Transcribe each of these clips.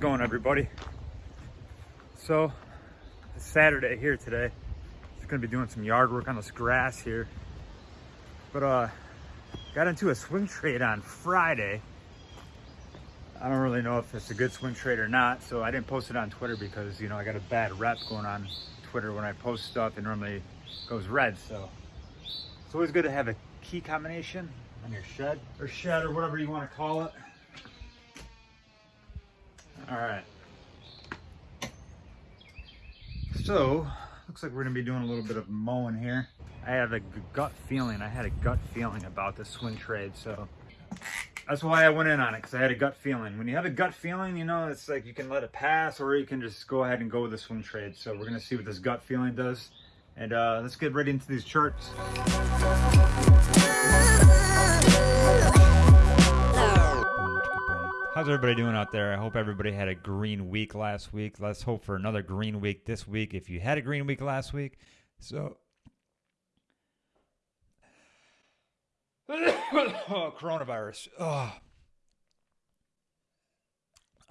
going everybody? So, it's Saturday here today. Just gonna be doing some yard work on this grass here. But uh, got into a swing trade on Friday. I don't really know if it's a good swing trade or not, so I didn't post it on Twitter because, you know, I got a bad rep going on Twitter when I post stuff. It normally goes red, so it's always good to have a key combination on your shed or shed or whatever you want to call it. All right. So, looks like we're gonna be doing a little bit of mowing here. I have a gut feeling, I had a gut feeling about this swing trade, so that's why I went in on it, because I had a gut feeling. When you have a gut feeling, you know, it's like you can let it pass or you can just go ahead and go with the swing trade. So we're gonna see what this gut feeling does. And uh, let's get right into these charts. How's everybody doing out there? I hope everybody had a green week last week. Let's hope for another green week this week if you had a green week last week. So, oh, coronavirus. Oh.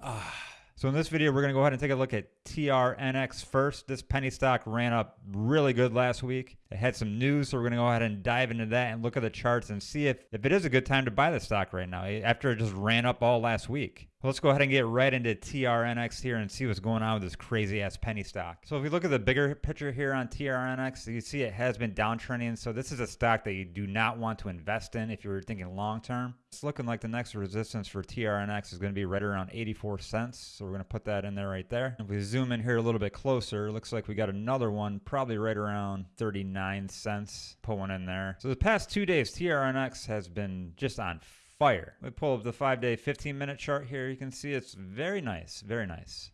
Ah. So in this video, we're going to go ahead and take a look at TRNX first. This penny stock ran up really good last week. It had some news, so we're going to go ahead and dive into that and look at the charts and see if, if it is a good time to buy the stock right now eh, after it just ran up all last week. Let's go ahead and get right into TRNX here and see what's going on with this crazy ass penny stock. So if we look at the bigger picture here on TRNX, you see it has been downtrending. So this is a stock that you do not want to invest in if you're thinking long term. It's looking like the next resistance for TRNX is going to be right around 84 cents. So we're going to put that in there right there. If we zoom in here a little bit closer, looks like we got another one probably right around 39 cents. Put one in there. So the past two days, TRNX has been just on fire. We pull up the five day, 15 minute chart here. You can see it's very nice, very nice.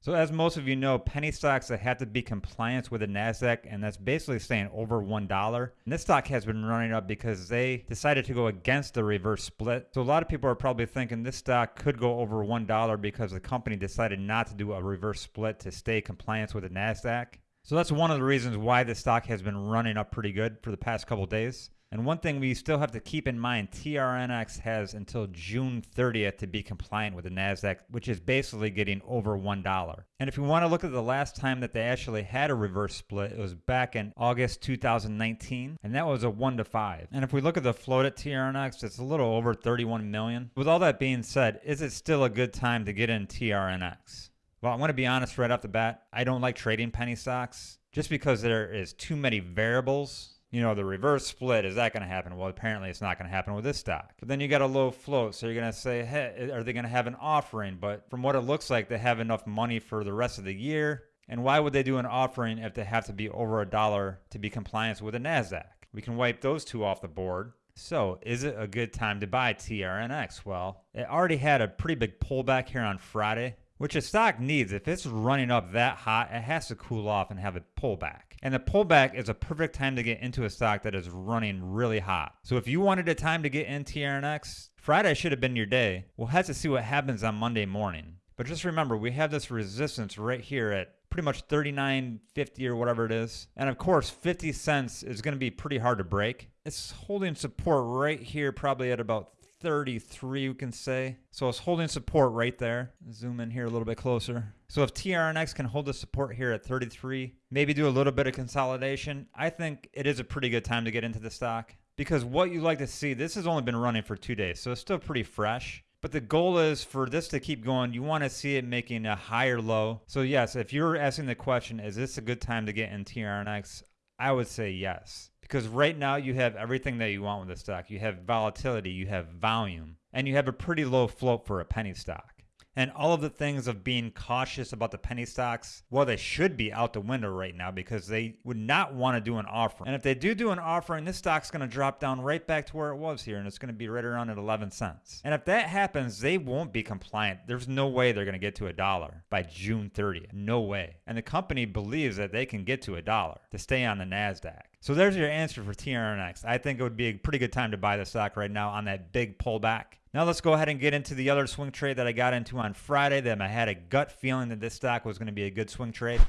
So as most of you know, penny stocks that have to be compliant with the NASDAQ, and that's basically staying over $1. And this stock has been running up because they decided to go against the reverse split. So a lot of people are probably thinking this stock could go over $1 because the company decided not to do a reverse split to stay compliant with the NASDAQ. So that's one of the reasons why this stock has been running up pretty good for the past couple days. And one thing we still have to keep in mind, TRNX has until June 30th to be compliant with the NASDAQ, which is basically getting over $1. And if you want to look at the last time that they actually had a reverse split, it was back in August 2019, and that was a 1 to 5. And if we look at the float at TRNX, it's a little over 31 million. With all that being said, is it still a good time to get in TRNX? Well, I want to be honest right off the bat. I don't like trading penny stocks just because there is too many variables you know, the reverse split, is that going to happen? Well, apparently it's not going to happen with this stock. But then you got a low float. So you're going to say, hey, are they going to have an offering? But from what it looks like, they have enough money for the rest of the year. And why would they do an offering if they have to be over a dollar to be compliant with the NASDAQ? We can wipe those two off the board. So, is it a good time to buy TRNX? Well, it already had a pretty big pullback here on Friday which a stock needs. If it's running up that hot, it has to cool off and have a pullback. And the pullback is a perfect time to get into a stock that is running really hot. So if you wanted a time to get in TRNX, Friday should have been your day. We'll have to see what happens on Monday morning. But just remember, we have this resistance right here at pretty much 39.50 or whatever it is. And of course, 50 cents is going to be pretty hard to break. It's holding support right here, probably at about 33, we can say. So it's holding support right there. Zoom in here a little bit closer. So if TRNX can hold the support here at 33, maybe do a little bit of consolidation, I think it is a pretty good time to get into the stock. Because what you like to see, this has only been running for two days, so it's still pretty fresh. But the goal is for this to keep going, you want to see it making a higher low. So yes, if you're asking the question, is this a good time to get in TRNX? I would say yes because right now you have everything that you want with the stock. You have volatility, you have volume, and you have a pretty low float for a penny stock. And all of the things of being cautious about the penny stocks, well, they should be out the window right now because they would not want to do an offering. And if they do do an offering, this stock's going to drop down right back to where it was here and it's going to be right around at 11 cents. And if that happens, they won't be compliant. There's no way they're going to get to a dollar by June 30th. No way. And the company believes that they can get to a dollar to stay on the NASDAQ. So there's your answer for TRNX. I think it would be a pretty good time to buy the stock right now on that big pullback. Now let's go ahead and get into the other swing trade that I got into on Friday that I had a gut feeling that this stock was going to be a good swing trade.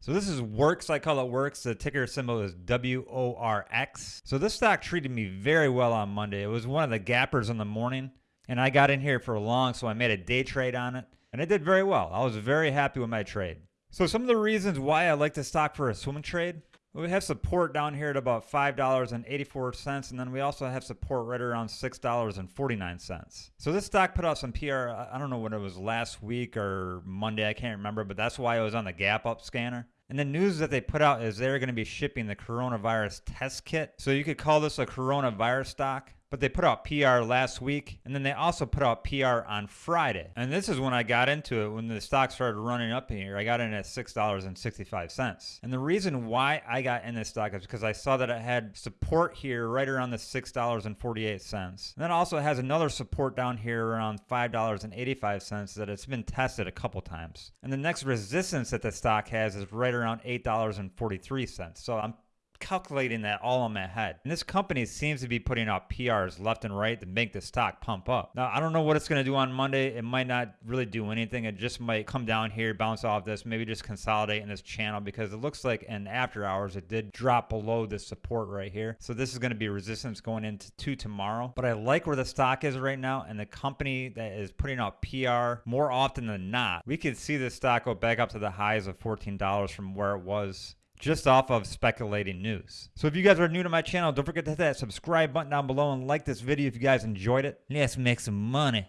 So this is Works. I call it Works. The ticker symbol is W-O-R-X. So this stock treated me very well on Monday. It was one of the gappers in the morning. And I got in here for a long, so I made a day trade on it. And it did very well. I was very happy with my trade. So some of the reasons why I like the stock for a swing trade we have support down here at about $5.84, and then we also have support right around $6.49. So this stock put out some PR, I don't know what it was last week or Monday, I can't remember, but that's why it was on the gap up scanner. And the news that they put out is they're going to be shipping the coronavirus test kit. So you could call this a coronavirus stock but they put out PR last week and then they also put out PR on Friday. And this is when I got into it when the stock started running up here. I got in at $6.65. And the reason why I got in this stock is because I saw that it had support here right around the $6.48. And then also has another support down here around $5.85 that it's been tested a couple times. And the next resistance that the stock has is right around $8.43. So I'm calculating that all in my head. And this company seems to be putting out PRs left and right to make the stock pump up. Now, I don't know what it's going to do on Monday. It might not really do anything. It just might come down here, bounce off this, maybe just consolidate in this channel because it looks like in after hours it did drop below this support right here. So this is going to be resistance going into to tomorrow. But I like where the stock is right now and the company that is putting out PR more often than not. We could see the stock go back up to the highs of $14 from where it was just off of speculating news. So if you guys are new to my channel, don't forget to hit that subscribe button down below and like this video if you guys enjoyed it. Let's make some money.